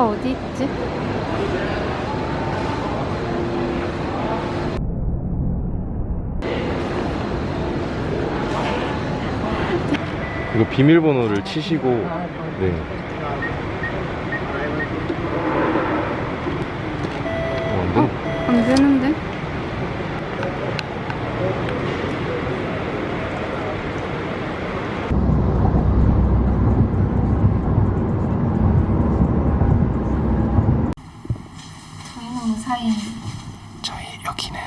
운전소가 어디 있지? 이거 비밀번호를 치시고 네. 어, 안 돼? 안 되는데? 저희는 무사히 저희 여기는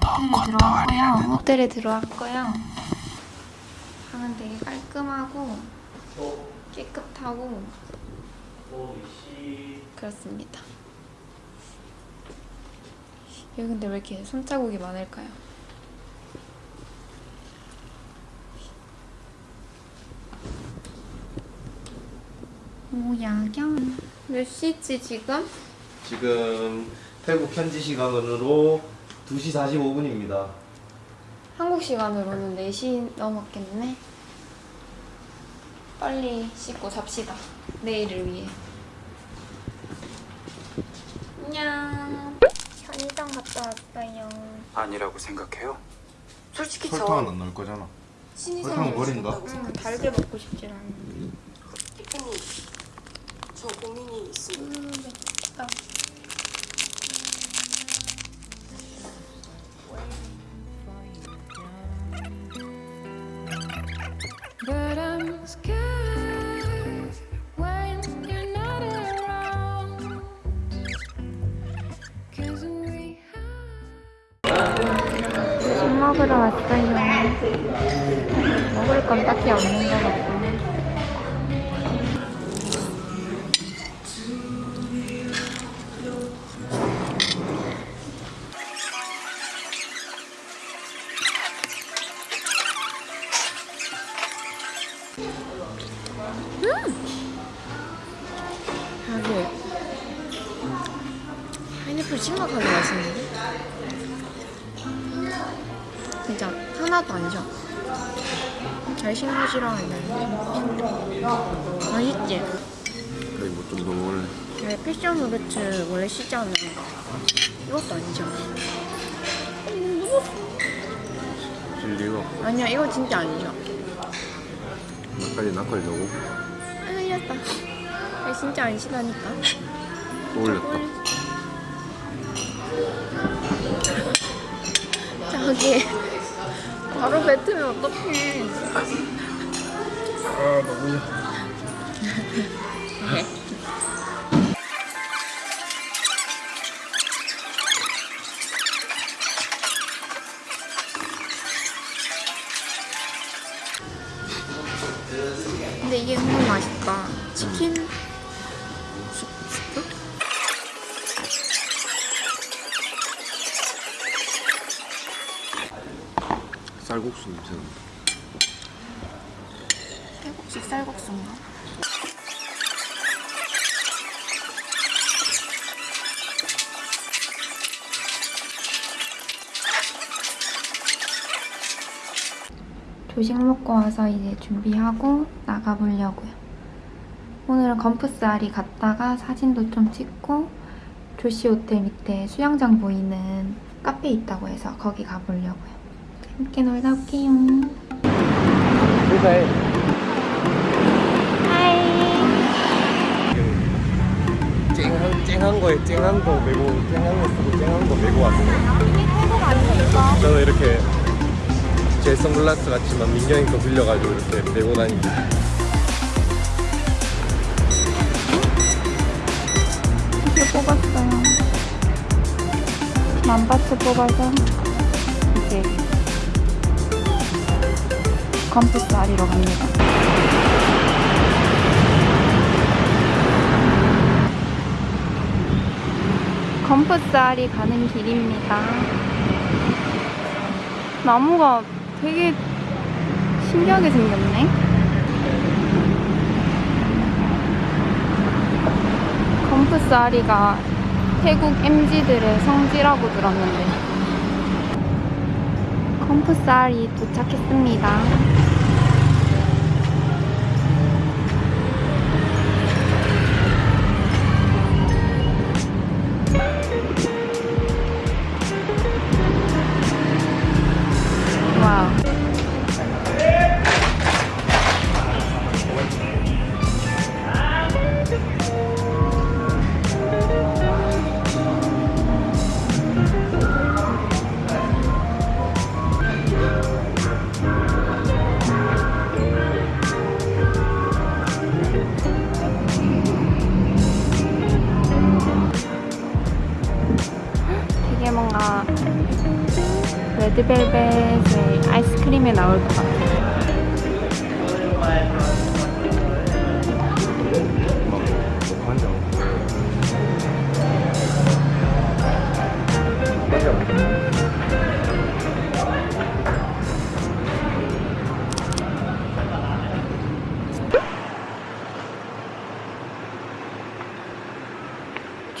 더 호텔에 들어왔고요. 호텔에 들어왔고요. 방은 되게 깔끔하고 깨끗하고 그렇습니다. 여기 근데 왜 이렇게 손자국이 많을까요? 오 야경 몇 시지 지금? 지금 태국 현지 시간으로 2시 45분입니다. 한국 시간으로는 4시 넘었겠네. 빨리 씻고 잡시다. 내일을 위해. 안녕. 편의점 갔다 왔어요. 아니라고 생각해요? 솔직히 설탕은 안 넣을 거잖아. 설탕은 버린다. 응, 달게 먹고 싶진 않아. 대표님, 저 고민이 있습니다. 음, 맵다. 술 먹으러 왔어요. 먹을 건 딱히 없는 것. 음! 네, 패션 후르츠 원래 시잖아 이것도 안 셔. 진리가 아니야 이거 진짜 안 셔. 나까지 낙걸려고 아 흘렸다. 이거 진짜 안 시다니까. 또 올렸다. 저기 바로 뱉으면 어떡해. 아 너무 쌀국수 냄새 난다. 태국식 쌀국수인가? 조식 먹고 와서 이제 준비하고 나가보려고요. 오늘은 검프스아리 갔다가 사진도 좀 찍고 조시 호텔 밑에 수영장 보이는 카페 있다고 해서 거기 가보려고요. 함께 놀다 올게요. 회사에 쨍한 쨍한 거에 쨍한 거 메고 쨍한 거 쓰고 쨍한 거 메고 왔어요. 저는 이렇게 제 선글라스 같지만 민경이 거 빌려가지고 이렇게 메고 다니고. 이게 뽑았어요. 만바트 뽑아서 이제 Gump's 아리로 갑니다. Gump's 아리 가는 길입니다. 나무가 되게 신기하게 생겼네. 컴프스 아리가 태국 MG들의 성지라고 들었는데 아리 도착했습니다.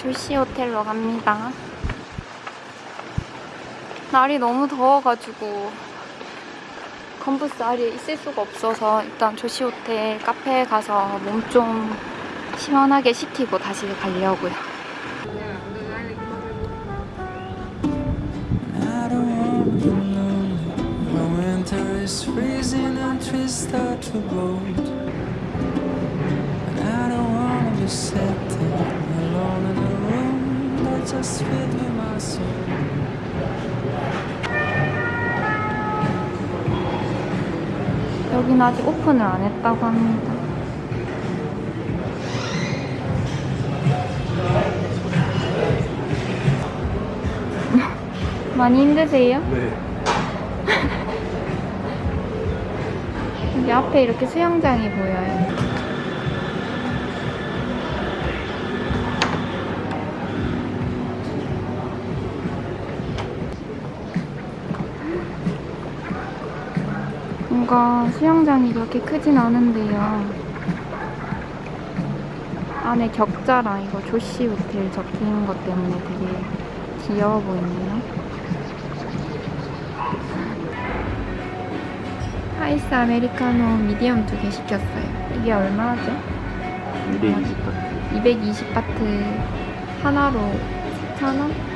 조시 호텔로 갑니다. 날이 너무 더워가지고 컴부스 아리에 있을 수가 없어서 일단 조시 호텔 카페에 가서 몸 좀 시원하게 식히고 다시 가려고요. Just filled with my soul. 여기는 아직 오픈을 안 했다고 합니다. 많이 힘드세요? 네. 여기 앞에 이렇게 수영장이 보여요. 뭔가 수영장이 그렇게 크진 않은데요. 안에 격자랑 이거 조시 호텔 적힌 것 때문에 되게 귀여워 보이네요. 아이스 아메리카노 미디엄 두 개 시켰어요. 이게 얼마죠? 220바트. 220바트 하나로 4,000원?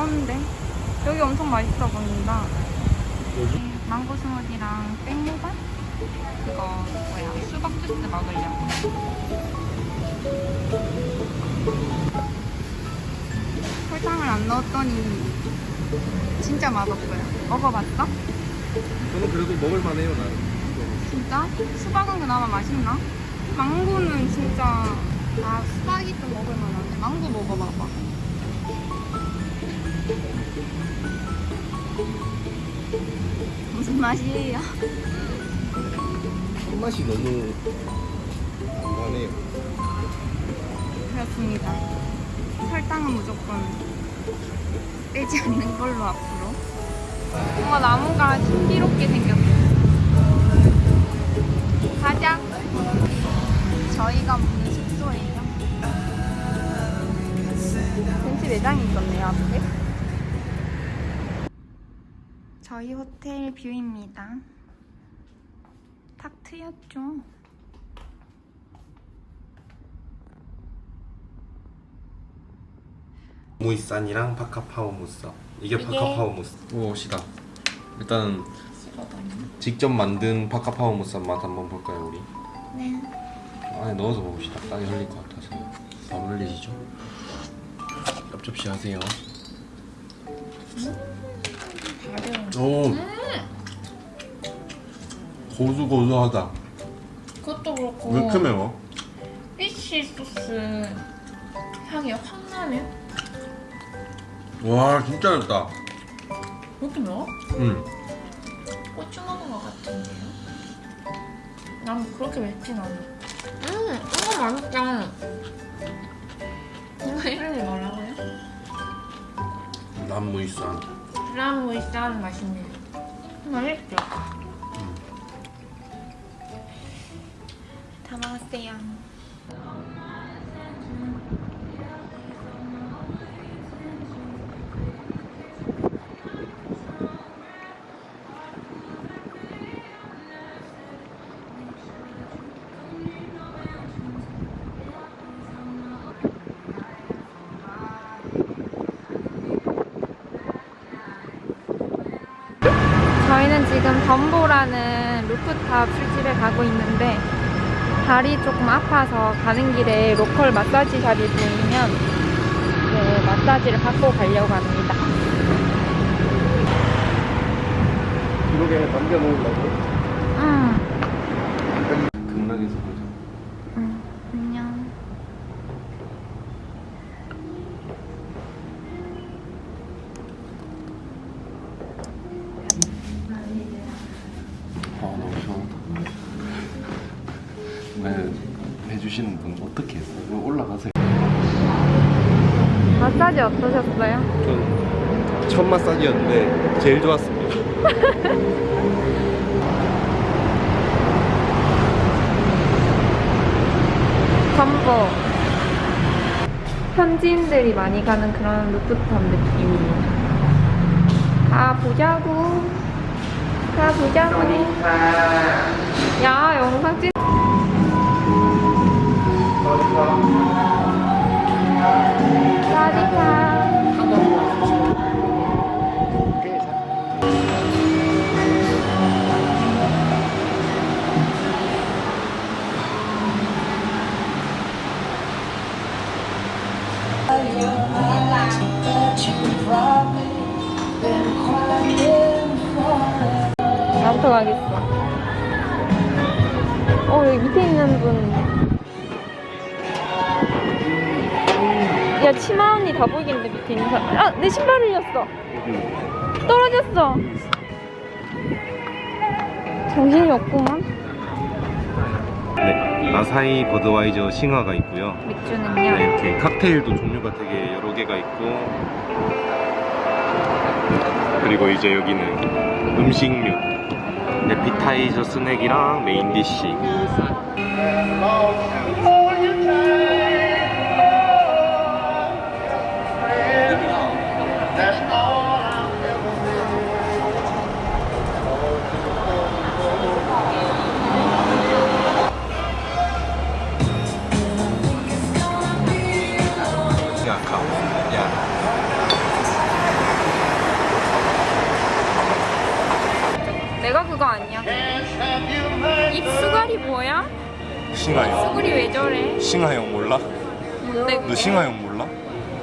귀여운데 여기 엄청 맛있어 보인다. 네, 망고 스무디랑 땡모반? 그거 뭐야 수박 주스 먹으려고. 설탕을 안 넣었더니 진짜 맛없어요. 먹어봤어? 저는 그래도 먹을만해요, 나. 진짜? 수박은 그나마 맛있나? 망고는 진짜 아 수박이 좀 먹을만한데 망고 먹어봐봐 무슨 맛이에요? 손맛이 너무 안가네요. 그렇습니다. 설탕은 무조건 빼지 않는 걸로 앞으로. 뭔가 나무가 신비롭게 생겼어요. 가자. 저희가 묵는 숙소예요 매장이 있었네요 앞에 저희 호텔 뷰입니다. 탁 트였죠. 무이산이랑 파카파오 무스. 이게 파카파오 무스. 오 시다. 일단 직접 만든 파카파오 무스 맛 한번 볼까요 우리? 네. 안에 넣어서 봅시다. 땅에 흘릴 것 같아서. 바로 흘리시죠? 엽 접시 하세요 오 고소고소하다 그것도 그렇고 왜 이렇게 매워? 피쉬 소스 향이 확 나네. 와 진짜 맵다 왜 이렇게 매워? 응 고추 먹은 것 같은데요? 난 그렇게 맵진 않아. 음, 이거 맛있다. 남무이산 브라무이산 맛있네요. 맛있죠? 다 먹었어요. 지금 덤보라는 루프탑 술집에 가고 있는데 다리 조금 아파서 가는 길에 local 마사지 shop이 보이면 네, 마사지를 받고 가려고 합니다. 기록에 남겨놓으려고 아 너무 시원하다 왜 해주시는 분 어떻게 했어요? 왜 올라가세요? 마사지 어떠셨어요? 전 첫 마사지였는데 제일 좋았습니다 덤보. 현지인들이 많이 가는 그런 루프탑 느낌이에요. 가 보자고. 가 보자고. 야, 영상 찍. 사디카. 나부터 가겠어. 어, 여기 밑에 있는 분. 야, 치마 언니 다 보이겠는데, 밑에 있는 사람. 아, 내 신발 흘렸어. 떨어졌어. 정신이 없구만. 네 아사히 버드와이저 싱하가 있고요 맥주는요. 네, 이렇게 칵테일도 종류가 되게 여러 개가 있고 그리고 이제 여기는 음식류 에피타이저 스낵이랑 메인 디쉬 그게? 싱하형 몰라?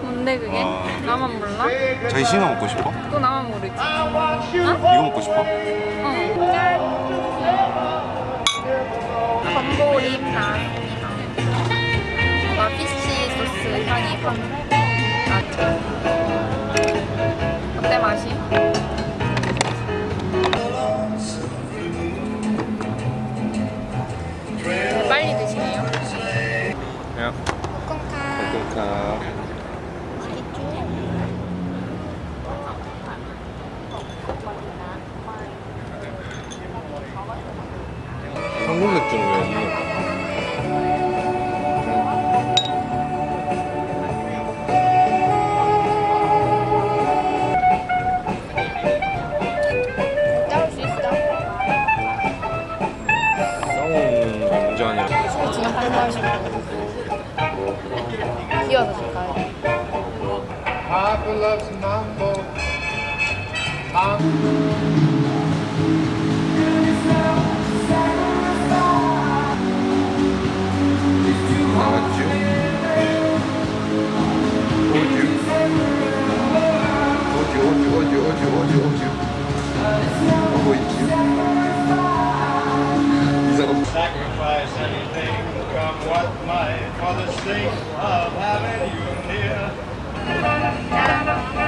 뭔데 그게? 아. 나만 몰라? 자기 싱하 먹고 싶어? 또 나만 모르지. 이거 먹고 싶어? 어.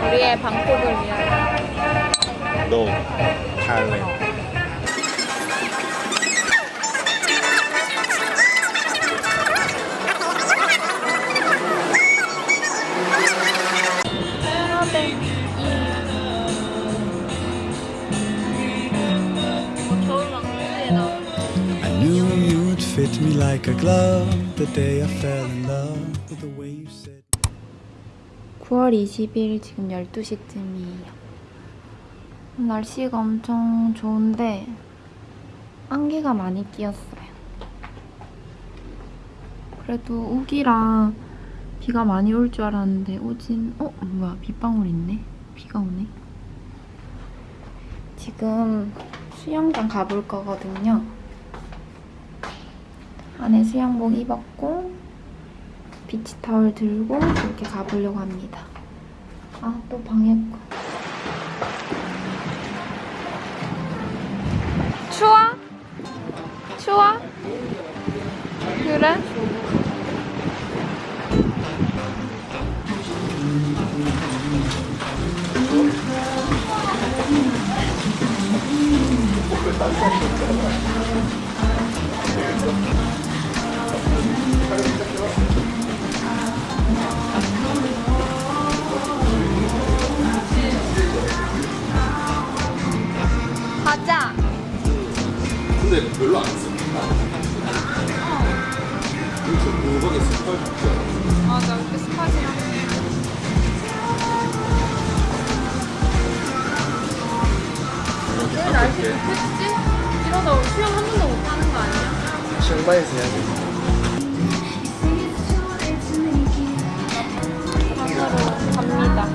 우리의 방콕을 위하여. 너 탈래 I knew you'd fit me like a glove the day I fell 9월 20일 지금 12시쯤이에요. 날씨가 엄청 좋은데 안개가 많이 끼었어요. 그래도 우기라 비가 많이 올 줄 알았는데 오진 어? 뭐야 빗방울 있네? 비가 오네. 지금 수영장 가볼 거거든요. 안에 수영복 입었고 비치타월 들고 이렇게 가보려고 합니다. 아, 또 방해고. 추워? 추워? 그래? 근데 별로 안 씁니다 이거 무박에 붙지 않아? 맞아, 이렇게 스파지랑. 왜 날씨 좋겠지? 이러다 수영 한 번도 못 하는 거 아니야? 치앙마이에서 해야 돼 갑니다.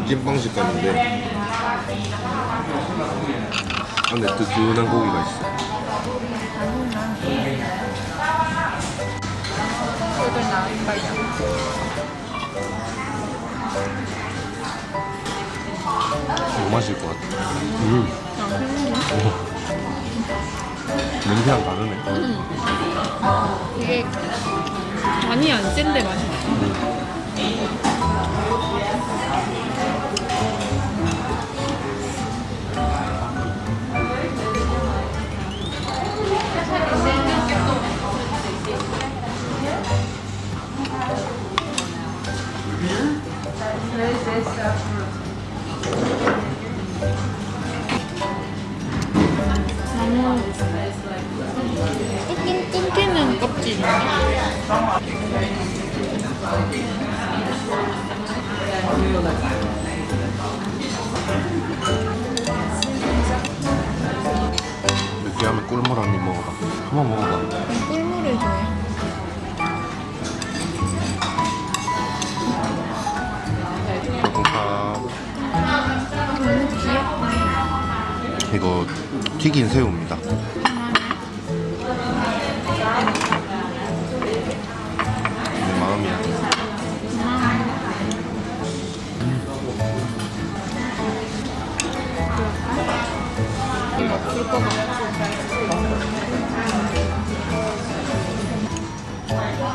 겉은 찐빵 식감인데 안에 뜨끈한 고기가 있어? 너무 맛있을 것 같아 음. 냄새랑 다르네 되게 많이 안 센데 맛있어. 너 무 조금 끊기는 껍질이네. 느끼하면 꿀물 한 입 먹어봐 한번 먹어봐 꿀물을 좋아해. 이거 튀긴 새우입니다. 내 마음이야.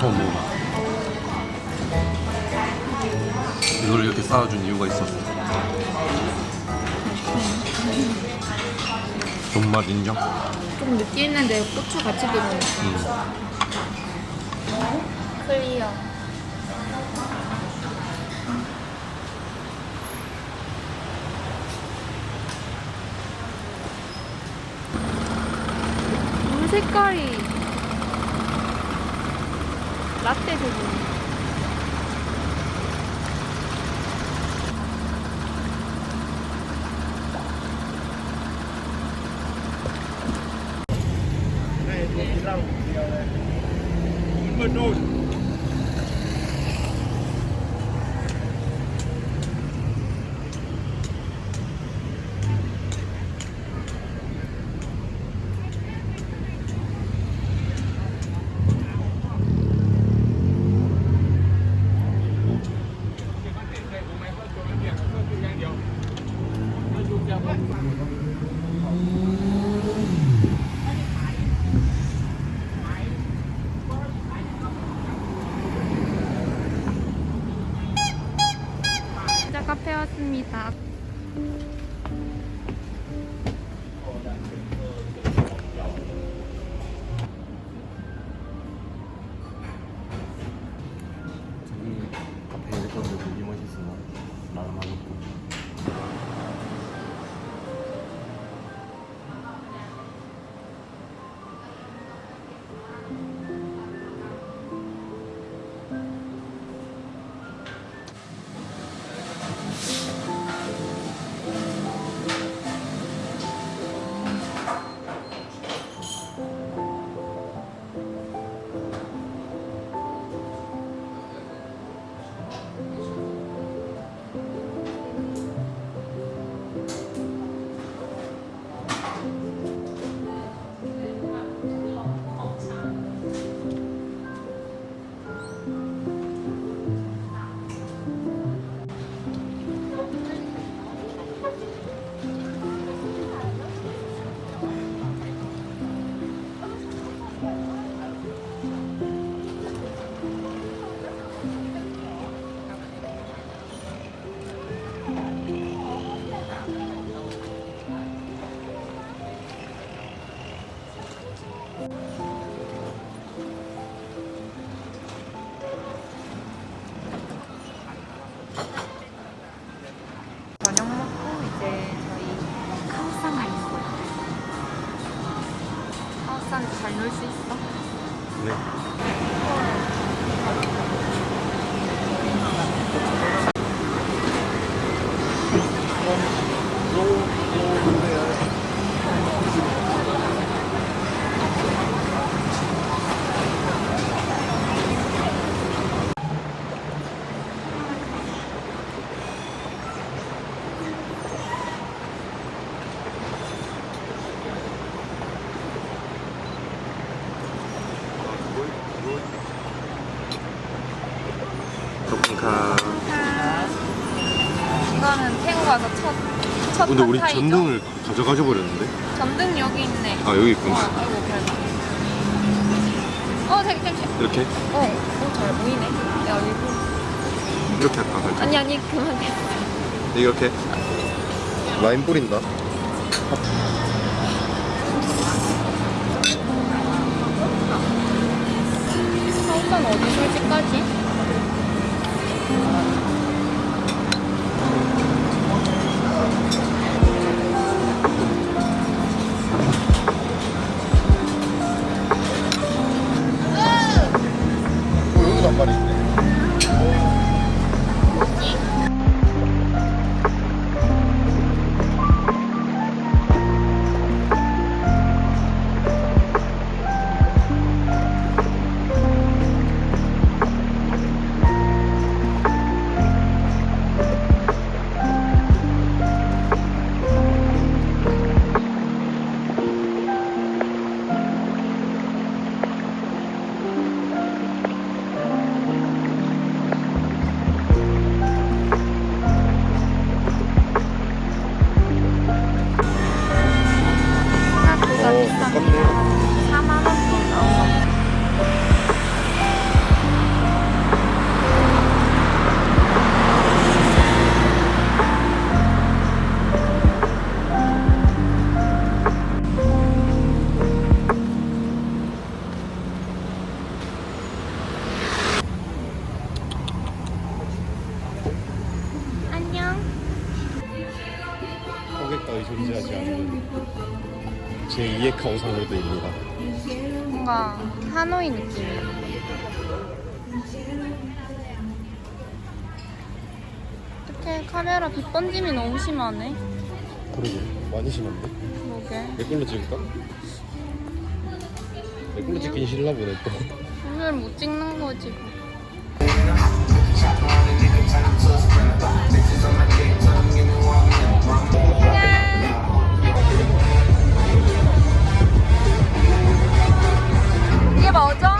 더 먹어. 이걸 이렇게 쌓아준 이유가 있었어. 존맛 인정? 좀 느끼했는데 고추 같이 들어있어. 클리어. 물 색깔이 근데 우리 팟타이죠? 전등을 가져가져 버렸는데? 전등 여기 있네. 아 여기 있구나. 어, 아이고 별거. 어, 되게 되게. 이렇게 어, 어, 잘 보이네. 야, 일부. 이렇게 할까 살짝. 아니 아니 그만. 이렇게 라인 뿌린다. 어디 솔직까지? 존재하지 않는 제2의 경상도입니다. 뭔가 하노이 느낌. 어떻게 카메라 빛 번짐이 너무 심하네. 그러게 많이 심한데? 그러게. 내 걸로 찍을까? 내 걸로 찍긴 싫나 보네 또. 오늘 못 찍는 거지. 뭐 죠? 이